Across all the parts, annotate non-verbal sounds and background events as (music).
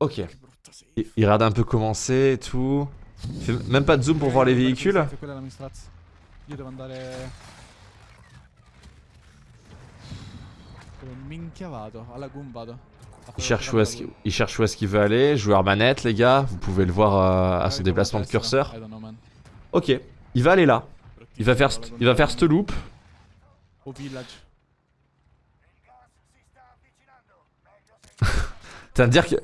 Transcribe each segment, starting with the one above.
Ok. Il, il regarde un peu comment c'est et tout. Il fait même pas de zoom pour voir les véhicules. Il cherche, où est-ce qu'il, il cherche où est-ce qu'il veut aller. Joueur manette, les gars. Vous pouvez le voir euh, à son déplacement de curseur. Ok. Il va aller là. Il va faire, il va faire cette loop. Village. (laughs) T'as à dire que.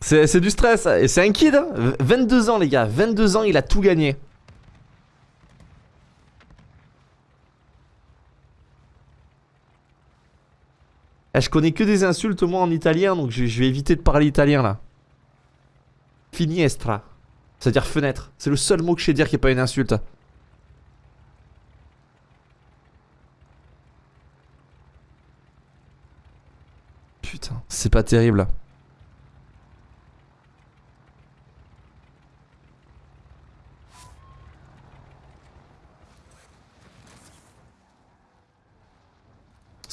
C'est du stress. Et c'est un kid. hein. V- 22 ans, les gars. 22 ans, il a tout gagné. Eh, je connais que des insultes, moi, en italien. Donc je, je vais éviter de parler italien, là. Finiestra. C'est-à-dire fenêtre. C'est le seul mot que je sais dire qui est pas une insulte. Putain, c'est pas terrible.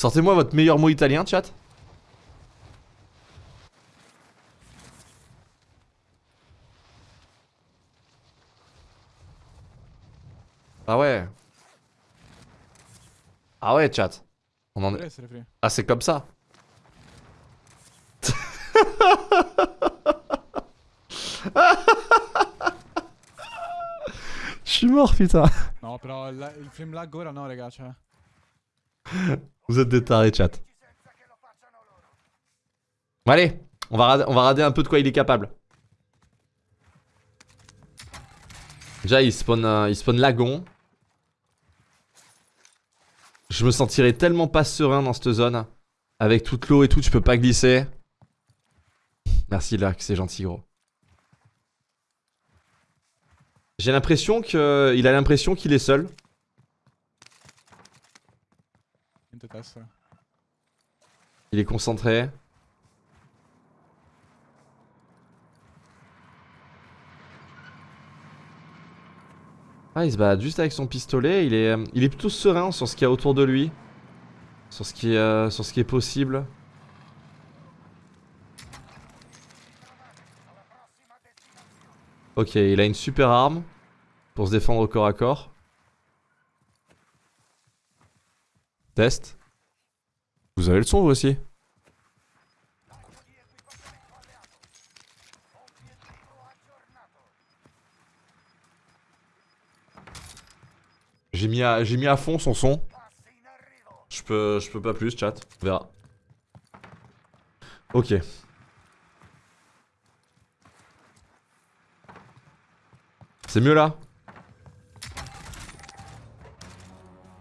Sortez-moi votre meilleur mot italien, chat. Ah ouais. Ah ouais, chat. On en est... Ah, c'est comme ça. Je suis mort, putain. No, però il, il frame lag ora no, raga, cioè. Vous êtes des tarés, chat. Allez, on va, on rader un peu de quoi il est capable. Déjà, il spawn, il lagon. Je me sentirais tellement pas serein dans cette zone. Avec toute l'eau et tout, tu peux pas glisser. Merci, Lark, c'est gentil, gros. J'ai l'impression que... Il a l'impression qu'il est seul. Il est concentré. Ah, il se balade juste avec son pistolet. Il est, euh, il est plutôt serein sur ce qu'il y a autour de lui. Sur ce qui euh, sur ce qui est possible. Ok, il a une super arme pour se défendre au corps à corps. Test. Vous avez le son vous aussi J'ai mis, à, fond son son. Je peux, je peux pas plus, chat. On verra. Ok. C'est mieux là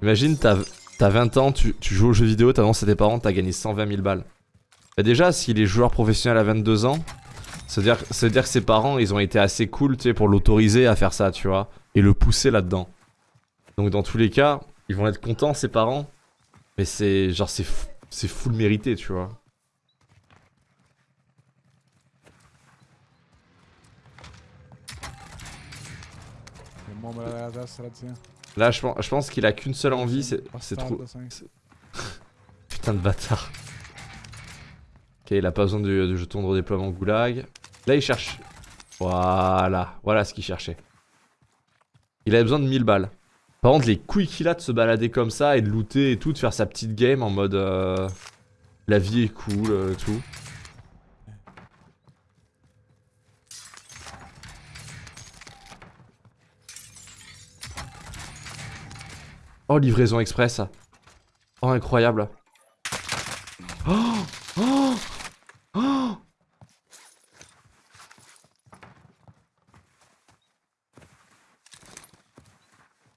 Imagine, t'as t'as 20 ans, tu, joues aux jeux vidéo, t'annonces à tes parents, t'as gagné 120 000 balles. Bah déjà, s'il est joueur professionnel à 22 ans, ça veut dire, que ses parents, ils ont été assez cool, tu sais, pour l'autoriser à faire ça, tu vois. Et le pousser là-dedans. Donc dans tous les cas, ils vont être contents, ses parents. Mais c'est, genre, c'est fou- c'est full mérité, tu vois. Là, je pense, je pense qu'il a qu'une seule envie, c'est trop... (laughs) Putain de bâtard. Ok, il a pas besoin du, du jeton de redéploiement goulag. Là, il cherche... Voilà, voilà ce qu'il cherchait. Il avait besoin de 1000 balles. Par contre, les couilles qu'il a de se balader comme ça et de looter et tout, de faire sa petite game en mode... euh, La vie est cool, euh, tout. Oh, livraison express. Oh, incroyable. Oh Oh Oh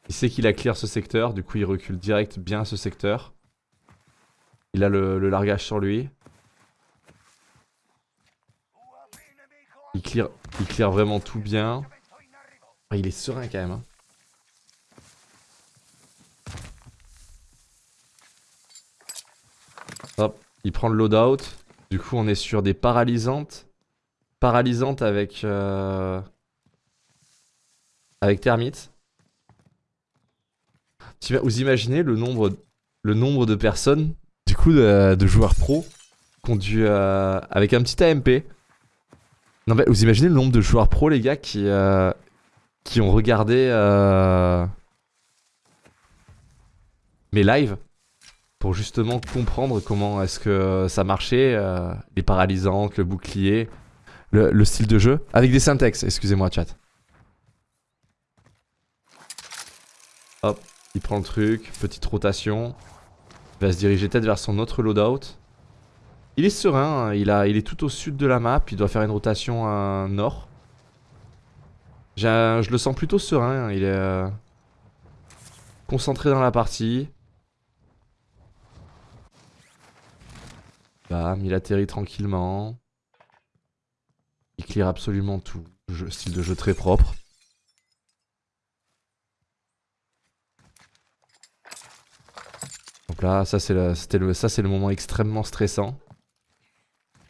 Il sait qu'il a clear ce secteur, du coup il recule direct bien ce secteur. Il a le, largage sur lui. Il clear, il vraiment tout bien. Ah, il est serein quand même. hein. Hop, il prend le loadout. Du coup, on est sur des paralysantes. Paralysantes avec... euh, Avec thermite. Tu- Vous imaginez le nombre, de personnes, du coup, de, de joueurs pro, dû, euh, avec un petit AMP, Non mais vous imaginez le nombre de joueurs pro les gars qui euh, qui ont regardé mes lives pour justement comprendre comment est-ce que ça marchait, euh, les paralysantes, le bouclier, le, le style de jeu avec des syntaxes. Excusez-moi chat. Hop, il prend le truc, petite rotation, il va se diriger peut-être vers son autre loadout. Il est serein, hein. il, est tout au sud de la map, il doit faire une rotation à nord. Je le sens plutôt serein, hein. il est euh, concentré dans la partie. Bam, il atterrit tranquillement. Il clear absolument tout. Style de jeu très propre. Donc là, ça c'est le, le, moment extrêmement stressant.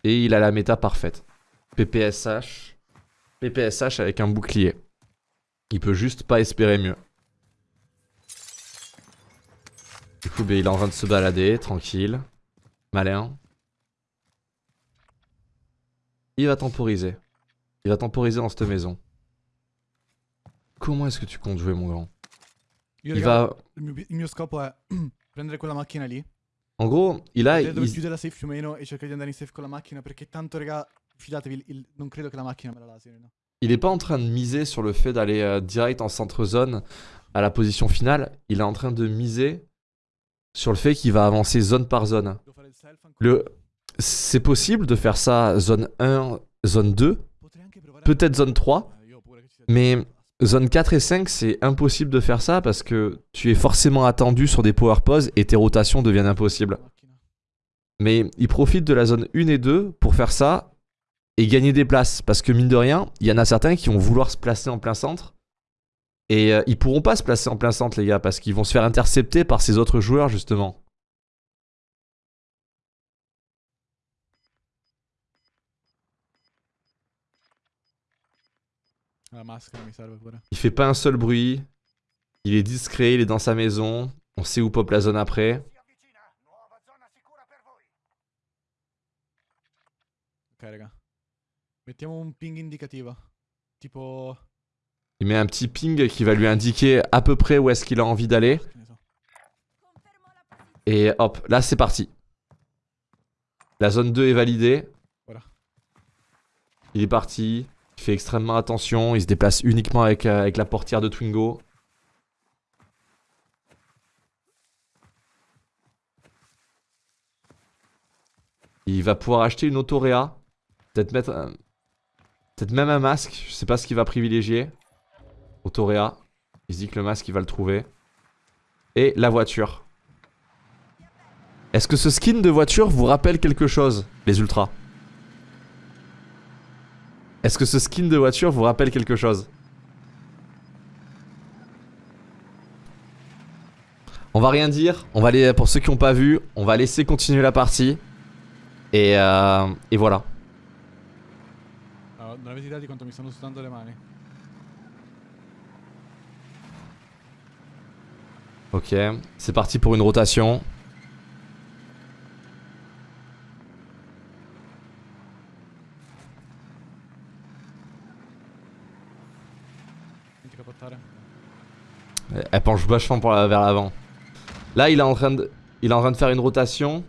Et il a la méta parfaite. PPSH. PPSH avec un bouclier. Il peut juste pas espérer mieux. Du coup, il est en train de se balader, tranquille. Malin. Il va temporiser. Il va temporiser dans cette maison. Comment est-ce que tu comptes jouer, mon grand? Il raga, va... il, mio, il scopo è (clears throat) prendere quella macchina lì, En gros, il a... dove il- chiude la safe più o meno e cercare di andare in safe con la macchina perché tanto, raga, fidatevi, il- il- non credo che la macchina me la laserino. Il est pas en train de miser sur le fait d'aller euh, direct en centre zone à la position finale. Il est en train de miser sur le fait qu'il va avancer zone par zone. Il? Le... C'est possible de faire ça zone 1, zone 2, Potrei anche provare peut-être zone 3, Eh, io pure che ci sia- mais zone 4 et 5, c'est impossible de faire ça parce que tu es forcément attendu sur des power poses et tes rotations deviennent impossibles. Mais il profite de la zone 1 et 2 pour faire ça et gagner des places. Parce que mine de rien, il y en a certains qui vont vouloir se placer en plein centre. Et euh, ils pourront pas se placer en plein centre, les gars, parce qu'ils vont se faire intercepter par ces autres joueurs, justement. La maschera mi serve pure. Il fait pas un seul bruit. Il est discret, il est dans sa maison. On sait où pop la zone après. Ok, raga. Mettiamo un ping indicativo. Tipo... Il met un petit ping qui va lui indiquer à peu près où est-ce qu'il a envie d'aller. Et hop, là c'est parti. La zone 2 est validée. Voilà. Il est parti. Il fait extrêmement attention. Il se déplace uniquement avec, euh, avec la portière de Twingo. Il va pouvoir acheter une autoréa. Peut-être mettre un- Peut-être même un masque. Je sais pas ce qu'il va privilégier. Autoréa. Il se dit que le masque il va le trouver. Et la voiture. Est-ce que ce skin de voiture vous rappelle quelque chose, les ultras? Est-ce que ce skin de voiture vous rappelle quelque chose On va rien dire, on va aller, pour ceux qui n'ont pas vu, on va laisser continuer la partie. Et, euh, et voilà. Allora, non avete idea di quanto mi stanno sudando le mani. Ok, c'est parti pour une rotation. Elle penche vachement pour vers l'avant. Là, il est, en train de, faire une rotation.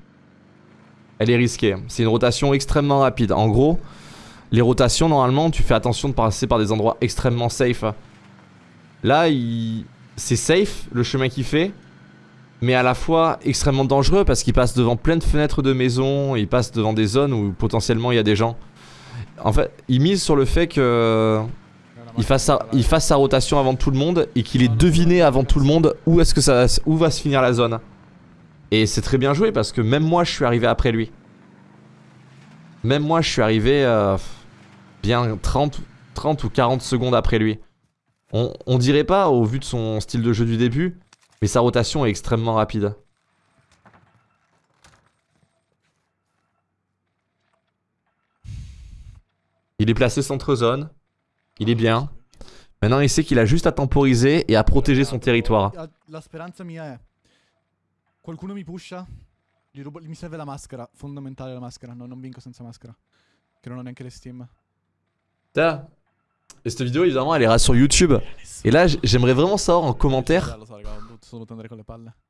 Elle est risquée. C'est une rotation extrêmement rapide. En gros, les rotations, normalement, tu fais attention de passer par des endroits extrêmement safe. Là, c'est safe, le chemin qu'il fait. Mais à la fois extrêmement dangereux parce qu'il passe devant plein de fenêtres de maisons. Il passe devant des zones où potentiellement il y a des gens. En fait, il mise sur le fait que il fasse, sa, rotation avant tout le monde et qu'il ait deviné avant tout le monde où va se finir la zone. Et c'est très bien joué parce que même moi je suis arrivé après lui. Même moi je suis arrivé euh, bien 30, 30 ou 40 secondes après lui. On, on dirait pas au vu de son style de jeu du début, mais sa rotation est extrêmement rapide. Il est placé centre zone. Il est bien. Maintenant, il sait qu'il a juste à temporiser et à protéger son territoire. La, la speranza mia è qualcuno mi pusha, mi serve la maschera, fondamentale la maschera, no, non vinco senza maschera. Che non ho neanche le steam. T'as- Et cette vidéo, évidemment, elle ira sur YouTube. Et là, j'aimerais vraiment savoir en commentaire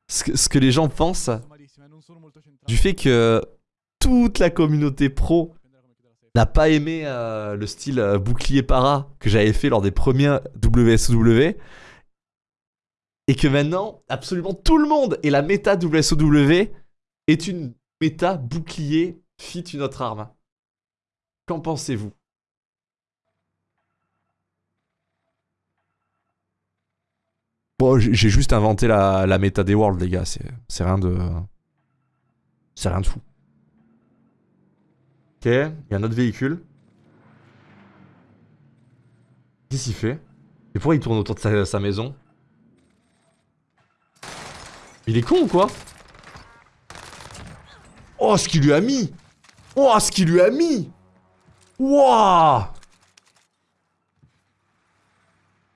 ce que, ce que les gens pensent eh, du fait que toute la communauté pro n'a pas aimé euh, le style euh, bouclier para que j'avais fait lors des premiers WSOW. Et que maintenant, absolument tout le monde et la méta WSOW est une méta bouclier fit une autre arme. Qu'en pensez-vous? Bon, j'ai juste inventé la, la méta des worlds, les gars. C'est rien de. C'est rien de fou. Ok, il y a un autre véhicule. Qu'est-ce qu'il fait? Et pourquoi il tourne autour de sa, maison? Il est con ou quoi? Oh, ce qu'il lui a mis Oh, ce qu'il lui a mis Wouah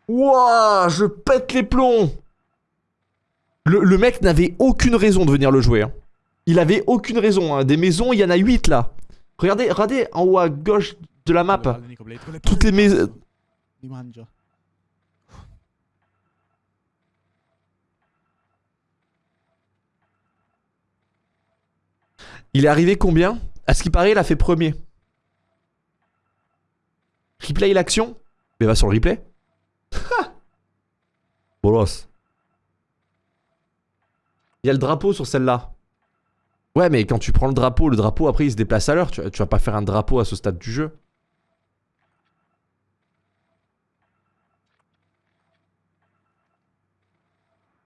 Wouah Je pète les plombs le, le mec n'avait aucune raison de venir le jouer. hein. Il avait aucune raison. hein. Des maisons, il y en a 8 là. Regardez, regardez en haut à gauche de la map. Toutes les maisons... Il est arrivé combien? À ce qui paraît, il a fait premier. Replay l'action? Mais va sur le replay. Bolos. Il y a le drapeau sur celle-là. Ouais, mais quand tu prends le drapeau, le drapeau après il se déplace à l'heure. Tu, vas pas faire un drapeau à ce stade du jeu.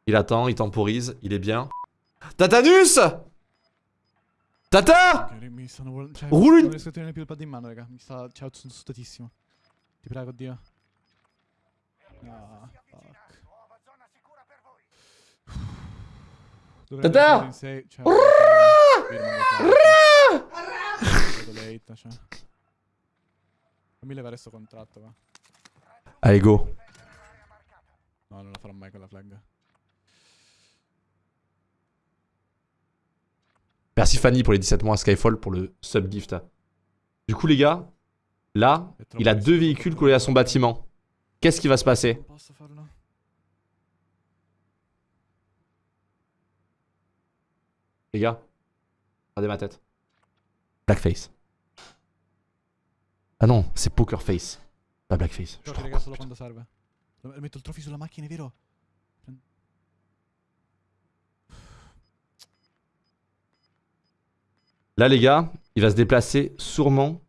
Il attend, il temporise, il est bien. Tatanus Tata Mi Tata! Fammi levare sto contratto, va. Allez, go. No, non la farò mai quella flag. Merci Fanny pour les 17 mois à Skyfall pour le sub gift. Du coup, les gars, là, il a deux véhicules collés à son bâtiment. Qu'est-ce qui va se passer? Non posso farlo. Les gars, regardez ma tête. Blackface. Ah non, c'est Pokerface. Pas Blackface. Je Giochi, te raga, raconte, solo putain. quando serve. Lo- Metto il trophy sulla macchina, è vero? Là, les gars, il va se déplacer sûrement.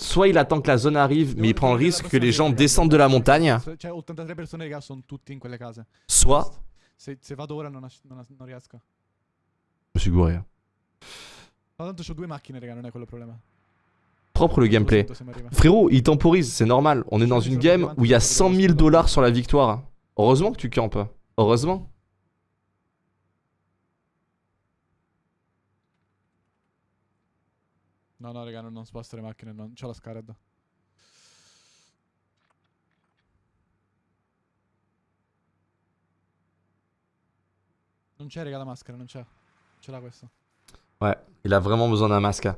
Soit il attend que la zone arrive, mais il prend le risque que les gens descendent de la montagne. Cioè, 83 persone, raga, sono tutti in quelle case. Soit. Se, se vado ora non, as- non as- non riesco. Je me suis gouré. hein. No, tanto ho due macchine, raga, non è quello il problema. Propre le gameplay. Se mi arriva. Frérot, il temporise, c'est normal. On est dans une game où il y a 100 000 dollars sur la victoire. Heureusement que tu campes. Heureusement. No, no, raga, non, non sposto le macchine, non. C'ho la Scarad. Non c'è, raga, la maschera, non c'è. Ce l'ha questo. Ouais, il a vraiment besoin d'un masque.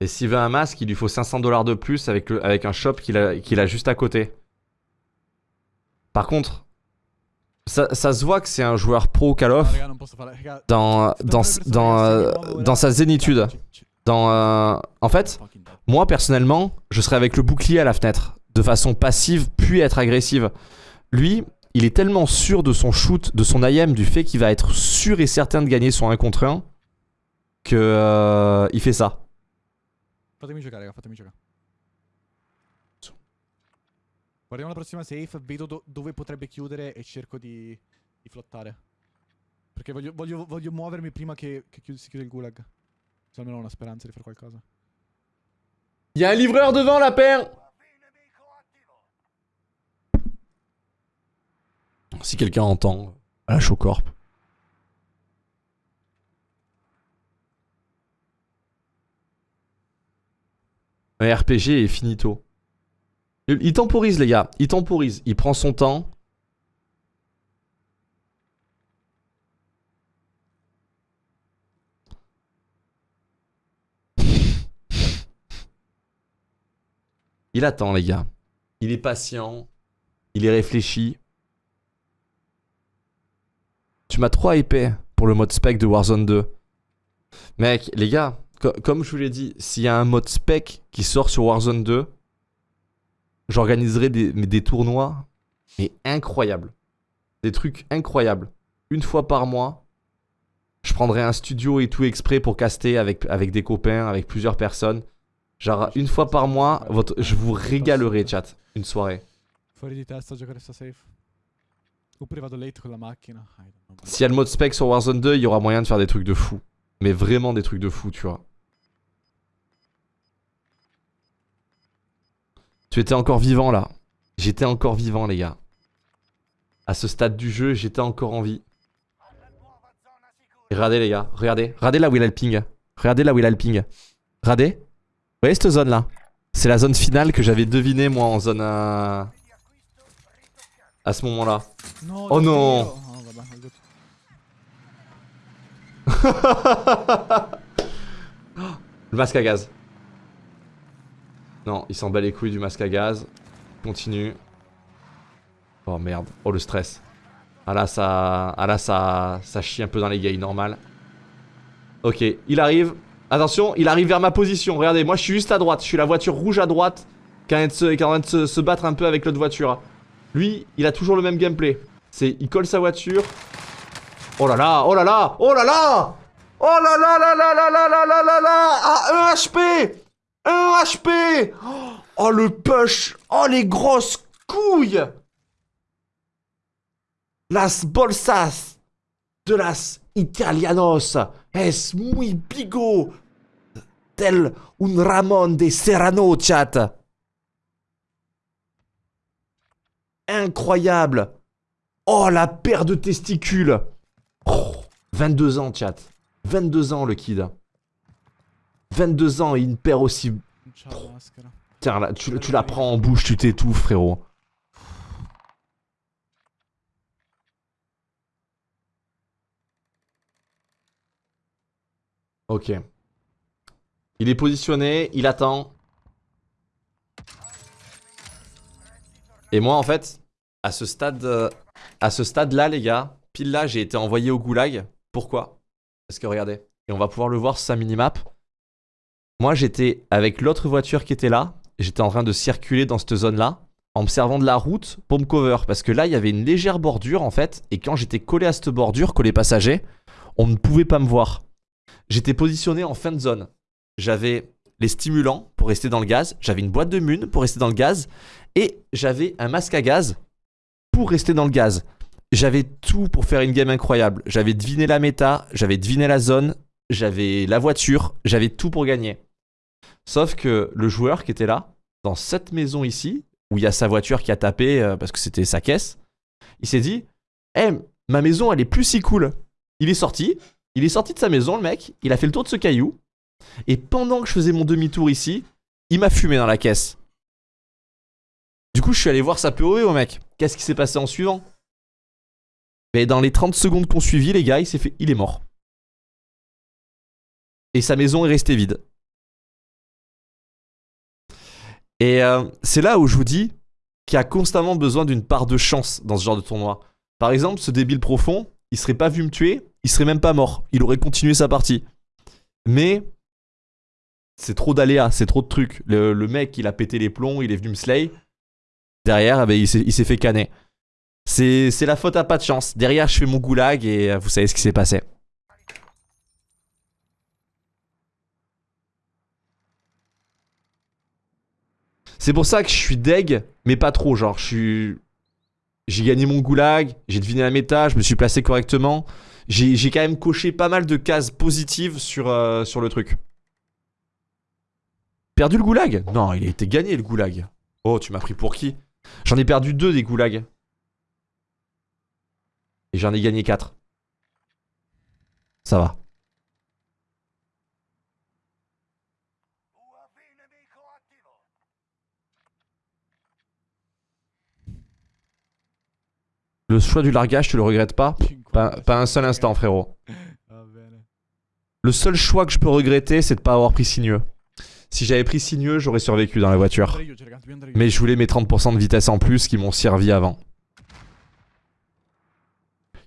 Et s'il veut un masque, il lui faut 500 dollars de plus avec, le, avec un shop qu'il a, juste à côté. Par contre, ça, ça se voit que c'est un joueur pro Call of dans, dans, dans, dans sa zénitude. Dans, euh, en fait, moi personnellement, je serais avec le bouclier à la fenêtre, de façon passive, puis être agressive. Lui, il est tellement sûr de son shoot, de son IM, du fait qu'il va être sûr et certain de gagner son 1 contre 1, que euh, il fait ça. Fatemi giocare, raga, fatemi giocare. Guardiamo la prossima safe, vedo do- dove potrebbe chiudere e cerco di, di flottare. Perché voglio, voglio- voglio muovermi prima che, che chiud- si chiude il gulag. Se almeno ho una speranza di fare qualcosa. Il y a un livreur devant la paire Si quelqu'un entend, à la Showcorp. Un RPG est finito. Il il temporise les gars, il temporise, il prend son temps. Il attend, les gars. Il est patient. Il est réfléchi. Tu m'as trop hypé pour le mode spec de Warzone 2. Mec, les gars, comme je vous l'ai dit, s'il y a un mode spec qui sort sur Warzone 2, j'organiserai des, des tournois, mais incroyables. Des trucs incroyables. Une fois par mois, je prendrai un studio et tout exprès pour caster avec, avec des copains, avec plusieurs personnes. Genre, une fois par mois, je vous régalerai, chat, une soirée. S'il y a le mode spec sur Warzone 2, il y aura moyen de faire des trucs de fou. Mais vraiment des trucs de fou, tu vois. Tu étais encore vivant là. J'étais encore vivant les gars. À ce stade du jeu, j'étais encore en vie. regardez les gars, regardez. Regardez là où il ping. Regardez là où il a. Regardez. Vous voyez cette zone là C'est la zone finale que j'avais deviné moi en zone... à ce moment là. Oh non (laughs) Le masque à gaz. Non, il s'en bat les couilles du masque à gaz. Continue. Oh merde. Oh le stress. Ah là ça. Ah là ça. Ça chie un peu dans les gays, normal. Ok, il arrive. Attention, il arrive vers ma position. Regardez, moi je suis juste à droite. Je suis la voiture rouge à droite. Qui est en train de se, se battre un peu avec l'autre voiture. Lui, il a toujours le même gameplay. C'est il colle sa voiture. Oh là là, oh là là, oh là là. Oh là là là là là là là là là. Là Ah, 1 HP 1 HP Oh le push. Oh les grosses couilles. Las bolsas de las italianos. Es muy bigo. Tel un Ramon de Serrano chat. Incroyable Oh la paire de testicules 22 ans chat 22 ans le kid 22 ans et une paire aussi... Tiens, là, tu, la prends en bouche, tu t'étouffes, frérot. Ok. Il est positionné, il attend. Et moi, en fait, à ce stade, euh, à ce stade-là, les gars, pile là, j'ai été envoyé au goulag. Pourquoi? Parce que regardez, et on va pouvoir le voir sur sa minimap. Moi, j'étais avec l'autre voiture qui était là. J'étais en train de circuler dans cette zone-là en me servant de la route pour me cover. Parce que là, il y avait une légère bordure en fait. Et quand j'étais collé à cette bordure, collé passager, on ne pouvait pas me voir. J'étais positionné en fin de zone. J'avais les stimulants pour rester dans le gaz. J'avais une boîte de mun pour rester dans le gaz. Et j'avais un masque à gaz pour rester dans le gaz. J'avais tout pour faire une game incroyable. J'avais deviné la méta, j'avais deviné la zone, j'avais la voiture, j'avais tout pour gagner. Sauf que le joueur qui était là, dans cette maison ici, où il y a sa voiture qui a tapé euh, parce que c'était sa caisse, il s'est dit Eh, ma maison elle est plus si cool. Il est sorti, il est sorti de sa maison le mec, il a fait le tour de ce caillou, et pendant que je faisais mon demi-tour ici, il m'a fumé dans la caisse. Du coup, je suis allé voir sa POE au mec. Qu'est-ce qui s'est passé en suivant? Mais dans les 30 secondes qu'on suivit, les gars, il s'est fait. Il est mort. Et sa maison est restée vide. Et euh, c'est là où je vous dis qu'il a constamment besoin d'une part de chance dans ce genre de tournoi. Par exemple, ce débile profond, il serait pas vu me tuer, il serait même pas mort. Il aurait continué sa partie. Mais c'est trop d'aléas, c'est trop de trucs. Le, mec, il a pété les plombs, il est venu me slay. Derrière, eh ben, il s'est fait canner. C'est la faute à pas de chance. Derrière, je fais mon goulag et euh, vous savez ce qui s'est passé. C'est pour ça que je suis deg, mais pas trop. Genre, je suis. J'ai gagné mon goulag, j'ai deviné la méta, je me suis placé correctement. J'ai quand même coché pas mal de cases positives sur, euh, sur le truc. Perdu le goulag? Non, il a été gagné le goulag. Oh, tu m'as pris pour qui? J'en ai perdu deux des goulags. Et j'en ai gagné quatre. Ça va. Le choix du largage, tu le regrettes pas? Pas, un seul instant, frérot. Le seul choix que je peux regretter, c'est de pas avoir pris sinueux. Si j'avais pris sinueux, j'aurais survécu dans la voiture. Mais je voulais mes 30% de vitesse en plus qui m'ont servi avant.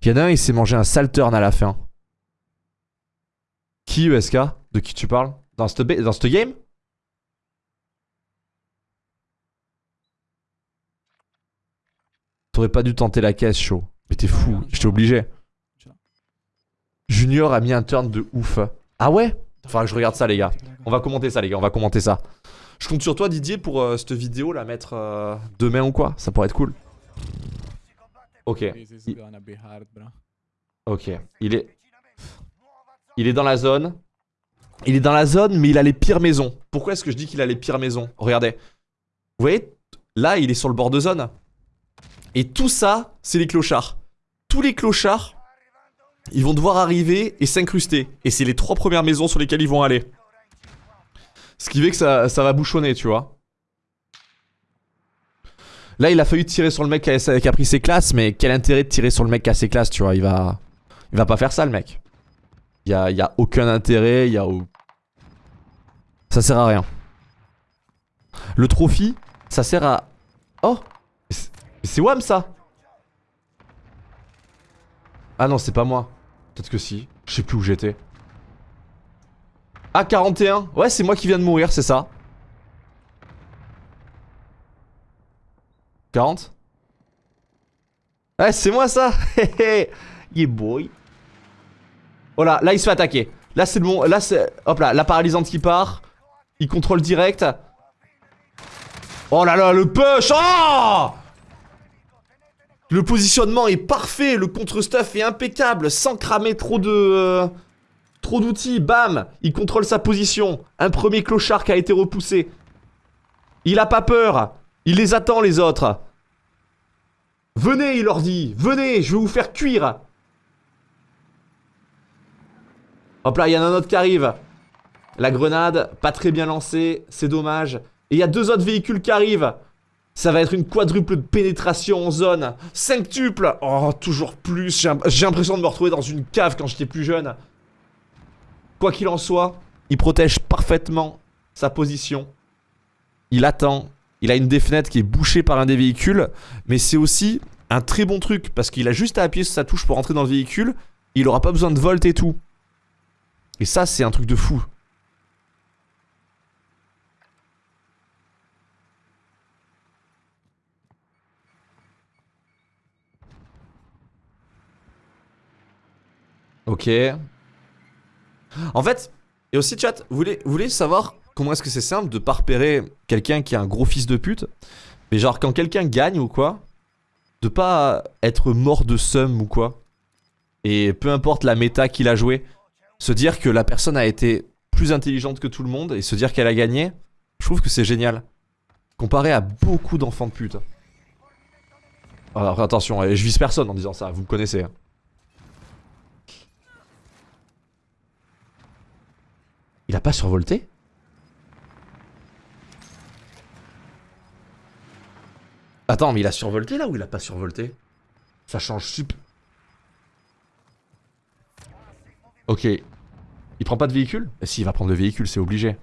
Il y en a un, il s'est mangé un sale turn à la fin. Qui, ESK De qui tu parles? Dans cette ba- dans cette game? T'aurais pas dû tenter la caisse, chaud. Mais t'es fou, j'étais obligé. Junior a mis un turn de ouf. Ah ouais? Faudra que je regarde ça, les gars. On va commenter ça, les gars, on va commenter ça. Je compte sur toi, Didier, pour euh, cette vidéo la mettre euh, demain ou quoi. Ça pourrait être cool. Ok, bro. ok. Il est. Il est dans la zone. Il est dans la zone, mais il a les pires maisons. Pourquoi est-ce que je dis qu'il a les pires maisons? Regardez. Vous voyez Là, il est sur le bord de zone. Et tout ça, c'est les clochards. Tous les clochards, ils vont devoir arriver et s'incruster. Et c'est les trois premières maisons sur lesquelles ils vont aller. Ce qui fait que ça, ça va bouchonner, tu vois. Là, il a fallu tirer sur le mec qui a, pris ses classes, mais quel intérêt de tirer sur le mec qui a ses classes, tu vois? Il va, il va pas faire ça, le mec. Il y a, y a aucun intérêt, il y a. Ça sert à rien. Le trophy, ça sert à. Oh C'est Wam ça Ah non, c'est pas moi. Peut-être que si. Je sais plus où j'étais. Ah, 41 Ouais, c'est moi qui viens de mourir, c'est ça. 40 Ouais, c'est moi ça (laughs) Yeah boy Oh là, là il se fait attaquer. Là c'est le bon, là c'est... Hop là, la paralysante qui part. Il contrôle direct. Oh là là, le push Oh Le positionnement est parfait, le contre-stuff est impeccable, sans cramer trop de... euh, trop d'outils, bam Il contrôle sa position. Un premier clochard qui a été repoussé. Il a pas peur. Il les attend les autres. Venez, il leur dit. Venez, je vais vous faire cuire. Hop là, il y en a un autre qui arrive. La grenade, pas très bien lancée, c'est dommage. Et il y a deux autres véhicules qui arrivent. Ça va être une quadruple de pénétration en zone. Cinqutuple Oh, toujours plus. J'ai l'impression de me retrouver dans une cave quand j'étais plus jeune. Quoi qu'il en soit, il protège parfaitement sa position. Il attend. Il a une des fenêtres qui est bouchée par un des véhicules. Mais c'est aussi un très bon truc. Parce qu'il a juste à appuyer sur sa touche pour entrer dans le véhicule. Il aura pas besoin de volt et tout. Et ça, c'est un truc de fou. Ok. En fait, et aussi chat, vous voulez, vous voulez savoir comment est-ce que c'est simple de pas repérer quelqu'un qui est un gros fils de pute Mais genre quand quelqu'un gagne ou quoi, de pas être mort de seum ou quoi. Et peu importe la méta qu'il a joué, se dire que la personne a été plus intelligente que tout le monde et se dire qu'elle a gagné, je trouve que c'est génial. Comparé à beaucoup d'enfants de pute. Alors attention, je vise personne en disant ça, vous me connaissez. hein. Il a pas survolté? Attends, mais il a survolté là ou il a pas survolté? Ça change sup. Ok. Il prend pas de véhicule? Eh si, il va prendre le véhicule, c'est obligé.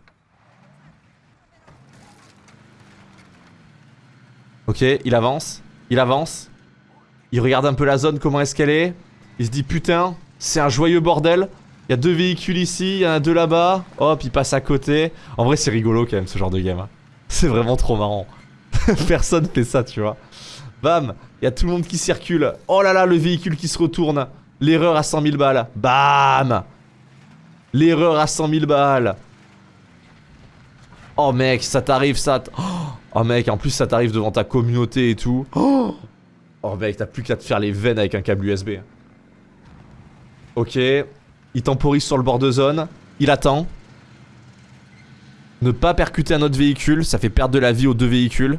Ok, il avance. Il avance. Il regarde un peu la zone, comment est-ce qu'elle est. Il se dit putain, c'est un joyeux bordel. Il y a deux véhicules ici, il y en a deux là-bas. Hop, il passe à côté. En vrai, c'est rigolo quand même ce genre de game. hein. (laughs) C'est vraiment trop marrant. (laughs) Personne fait ça, tu vois. Bam, il y a tout le monde qui circule. Oh là là, le véhicule qui se retourne. L'erreur à 100 000 balles. Bam L'erreur à 100 000 balles. Oh mec, ça t'arrive ça. Oh mec, en plus ça t'arrive devant ta communauté et tout. Oh, oh mec, t'as plus qu'à te faire les veines avec un câble USB. Ok. Il temporise sur le bord de zone. Il attend. Ne pas percuter un autre véhicule, ça fait perdre de la vie aux deux véhicules.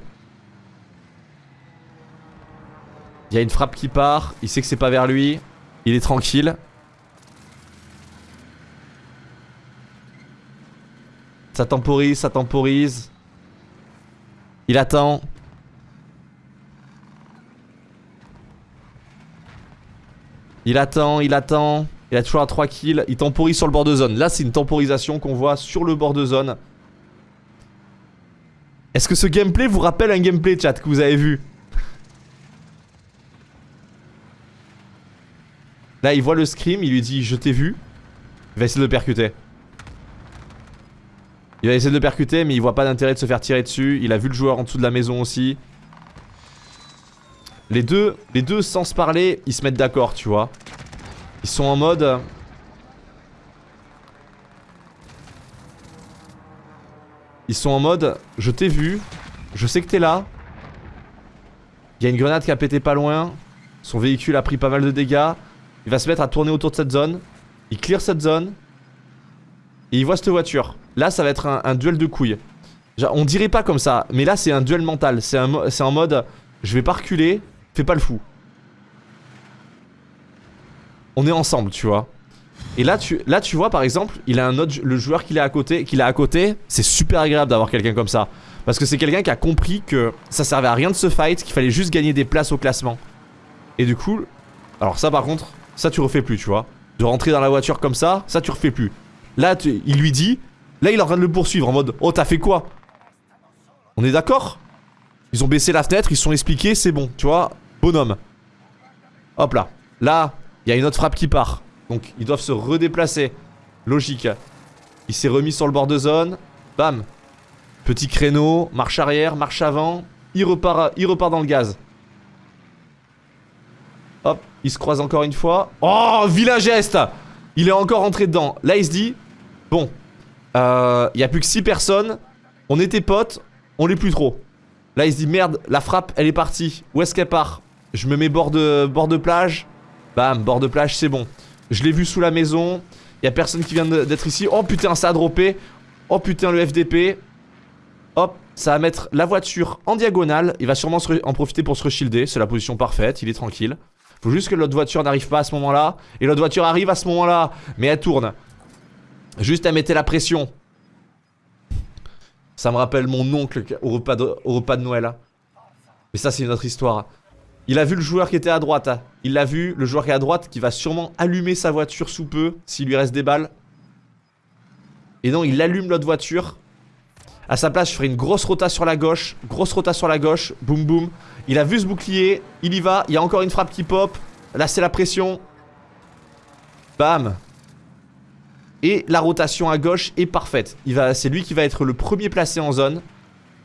Il y a une frappe qui part, il sait que c'est pas vers lui. Il est tranquille. Ça temporise, ça temporise. Il attend. Il attend, il attend. Il a toujours à 3 kills. Il temporise sur le bord de zone. Là, c'est une temporisation qu'on voit sur le bord de zone. Est-ce que ce gameplay vous rappelle un gameplay chat que vous avez vu? Là, il voit le scream, il lui dit je t'ai vu. Il va essayer de le percuter. Il va essayer de le percuter, mais il voit pas d'intérêt de se faire tirer dessus. Il a vu le joueur en dessous de la maison aussi. Les deux, les deux sans se parler, ils se mettent d'accord, tu vois. Ils sont en mode... Ils sont en mode, je t'ai vu, je sais que t'es là. Il y a une grenade qui a pété pas loin. Son véhicule a pris pas mal de dégâts. Il va se mettre à tourner autour de cette zone. Il clear cette zone. Et il voit cette voiture. Là, ça va être un, duel de couilles. on dirait pas comme ça, mais là, c'est un duel mental. C'est en mode, je vais pas reculer, fais pas le fou. On est ensemble, tu vois. Et là tu, là, tu vois, par exemple, il a un autre, le joueur qu'il a à côté, c'est super agréable d'avoir quelqu'un comme ça. Parce que c'est quelqu'un qui a compris que ça servait à rien de se fight, qu'il fallait juste gagner des places au classement. Et du coup, alors ça par contre, ça tu refais plus, tu vois. De rentrer dans la voiture comme ça, ça tu refais plus. Là, il lui dit, là il est en train de le poursuivre en mode, oh t'as fait quoi? On est d'accord? Ils ont baissé la fenêtre, ils sont expliqués, c'est bon, tu vois, bonhomme. Hop là. Là, il y a une autre frappe qui part. Donc ils doivent se redéplacer. Logique. Il s'est remis sur le bord de zone. Bam. Petit créneau, marche arrière, marche avant. Il repart, il repart dans le gaz. Hop, il se croise encore une fois. Oh, vilain geste Il est encore rentré dedans. Là, il se dit, bon, euh, il n'y a plus que 6 personnes. On était potes, on l'est plus trop. Là, il se dit, merde, la frappe, elle est partie. Où est-ce qu'elle part? Je me mets bord de, bord de plage. Bam, bord de plage, c'est bon. Je l'ai vu sous la maison. Il y a personne qui vient d'être ici. Oh putain, ça a droppé. Oh putain, le FDP. Hop, ça va mettre la voiture en diagonale. Il va sûrement en profiter pour se reshilder. C'est la position parfaite, il est tranquille. Faut juste que l'autre voiture n'arrive pas à ce moment-là. Et l'autre voiture arrive à ce moment-là. Mais elle tourne. Juste à mettre la pression. Ça me rappelle mon oncle au repas de, au repas de Noël. Mais ça, c'est une autre histoire. Il a vu le joueur qui était à droite. Il l'a vu, le joueur qui est à droite, qui va sûrement allumer sa voiture sous peu, s'il lui reste des balles. Et non, il allume l'autre voiture. À sa place, je ferai une grosse rota sur la gauche. Grosse rota sur la gauche. Boum boum. Il a vu ce bouclier. Il y va. Il y a encore une frappe qui pop. Là, c'est la pression. Bam. Et la rotation à gauche est parfaite. C'est lui qui va être le premier placé en zone.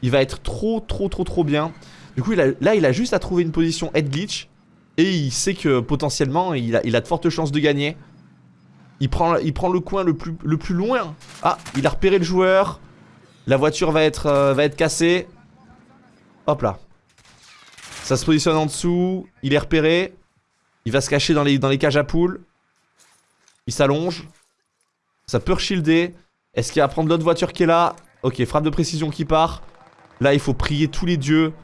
Il va être trop, trop, trop, trop bien. Du coup, là, il a juste à trouver une position head glitch. Et il sait que potentiellement, il a, de fortes chances de gagner. Il prend, le coin le plus, loin. Ah, il a repéré le joueur. La voiture va être, euh, va être cassée. Hop là. Ça se positionne en dessous. Il est repéré. Il va se cacher dans les, dans les cages à poules. Il s'allonge. Ça peut shielder. Est-ce qu'il va prendre l'autre voiture qui est là? Ok, frappe de précision qui part. Là, il faut prier tous les dieux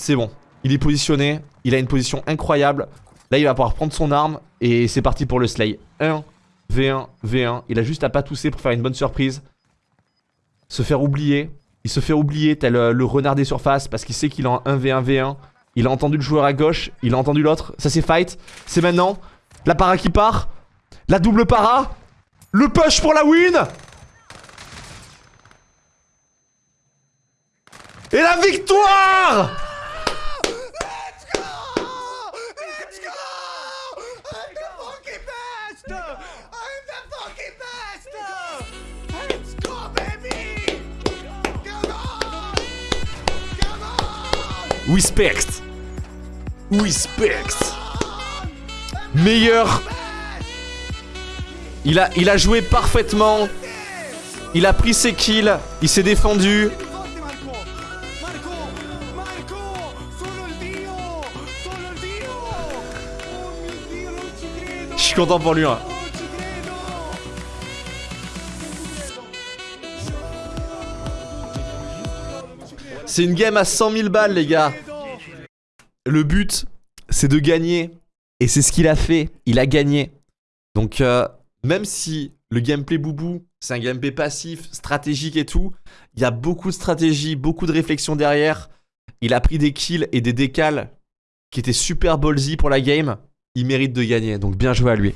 c'est bon. Il est positionné. Il a une position incroyable. Là, il va pouvoir prendre son arme. Et c'est parti pour le slay. 1, V1, V1. Il a juste à pas tousser pour faire une bonne surprise. Se faire oublier. Il se fait oublier tel euh, le renard des surfaces parce qu'il sait qu'il est en 1v1, V1. Il a entendu le joueur à gauche. Il a entendu l'autre. Ça, c'est fight. C'est maintenant. La para qui part. La double para. Le push pour la win Et la victoire Respect. Respect. Meilleur. Il a, il a joué parfaitement. Il a pris ses kills. Il s'est défendu. Je suis content pour lui. Hein. C'est une game à 100 000 balles, les gars. Le but, c'est de gagner. Et c'est ce qu'il a fait. Il a gagné. Donc, euh, même si le gameplay boubou, c'est un gameplay passif, stratégique et tout, il y a beaucoup de stratégie, beaucoup de réflexion derrière. Il a pris des kills et des décales qui étaient super ballsy pour la game. Il mérite de gagner. Donc, bien joué à lui.